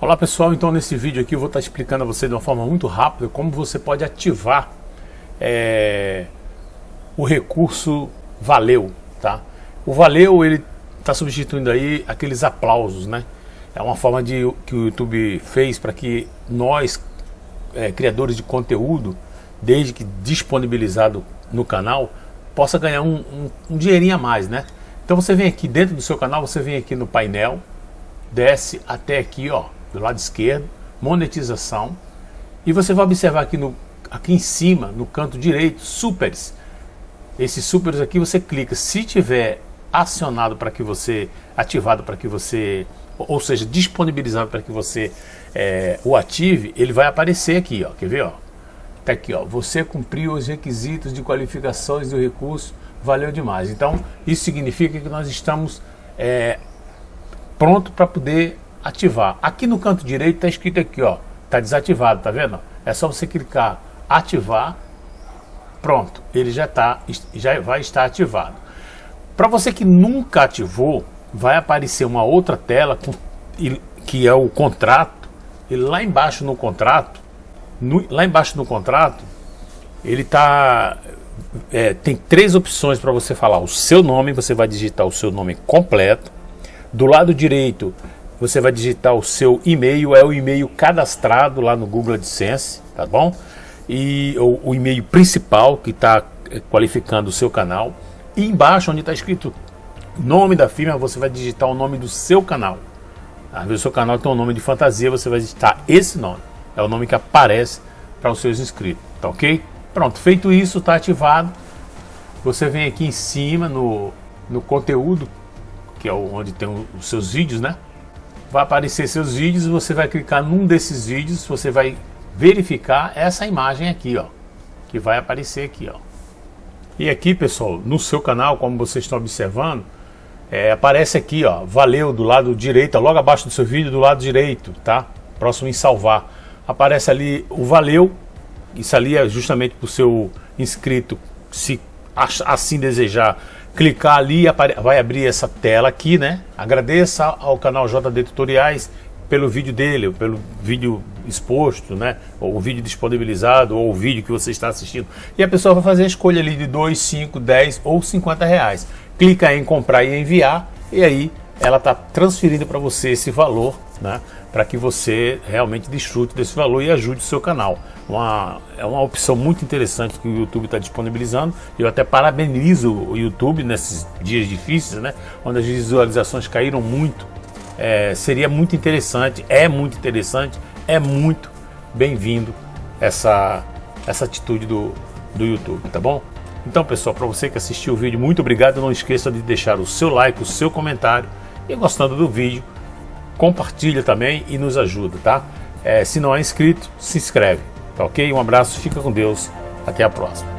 Olá pessoal, então nesse vídeo aqui eu vou estar explicando a você de uma forma muito rápida como você pode ativar é, o recurso Valeu, tá? O Valeu ele está substituindo aí aqueles aplausos, né? É uma forma de que o YouTube fez para que nós é, criadores de conteúdo, desde que disponibilizado no canal, possa ganhar um, um, um dinheirinho a mais, né? Então você vem aqui dentro do seu canal, você vem aqui no painel, desce até aqui, ó, do lado esquerdo, monetização, e você vai observar aqui, no, aqui em cima, no canto direito, supers. Esses supers aqui você clica, se tiver acionado para que você, ativado para que você, ou seja, disponibilizado para que você é, o ative, ele vai aparecer aqui, ó, quer ver, ó? Tá aqui, ó, você cumpriu os requisitos de qualificações do recurso, valeu demais. Então, isso significa que nós estamos é, pronto para poder ativar. Aqui no canto direito está escrito aqui, ó, está desativado, tá vendo? É só você clicar ativar, pronto, ele já tá, já vai estar ativado. Para você que nunca ativou, vai aparecer uma outra tela com, que é o contrato, e lá embaixo no contrato, no, lá embaixo no contrato, ele tá é, tem três opções para você falar o seu nome, você vai digitar o seu nome completo. Do lado direito você vai digitar o seu e-mail, é o e-mail cadastrado lá no Google AdSense, tá bom? E o, o e-mail principal que está é, qualificando o seu canal. E embaixo, onde está escrito nome da firma, você vai digitar o nome do seu canal. Às vezes o seu canal tem um nome de fantasia, você vai digitar esse nome. É o nome que aparece para os seus inscritos, tá ok? Pronto, feito isso, está ativado. Você vem aqui em cima no, no conteúdo, que é onde tem os seus vídeos, né? Vai aparecer seus vídeos, você vai clicar num desses vídeos, você vai verificar essa imagem aqui, ó, que vai aparecer aqui, ó. E aqui, pessoal, no seu canal, como vocês estão observando, é, aparece aqui, ó, valeu do lado direito, logo abaixo do seu vídeo, do lado direito, tá? Próximo em salvar. Aparece ali o valeu, isso ali é justamente para o seu inscrito, se assim desejar, clicar ali, vai abrir essa tela aqui, né? Agradeça ao canal JD Tutoriais pelo vídeo dele, pelo vídeo exposto, né? Ou o vídeo disponibilizado, ou o vídeo que você está assistindo. E a pessoa vai fazer a escolha ali de 2, 5, 10 ou 50 reais. Clica em comprar e enviar, e aí ela está transferindo para você esse valor, né? Para que você realmente desfrute desse valor e ajude o seu canal. Uma, é uma opção muito interessante que o YouTube está disponibilizando. Eu até parabenizo o YouTube nesses dias difíceis, né? Onde as visualizações caíram muito. É, seria muito interessante, é muito interessante, é muito bem-vindo essa, essa atitude do, do YouTube, tá bom? Então pessoal, para você que assistiu o vídeo, muito obrigado. Não esqueça de deixar o seu like, o seu comentário. E gostando do vídeo, compartilha também e nos ajuda, tá? É, se não é inscrito, se inscreve. Tá ok? Um abraço, fica com Deus. Até a próxima.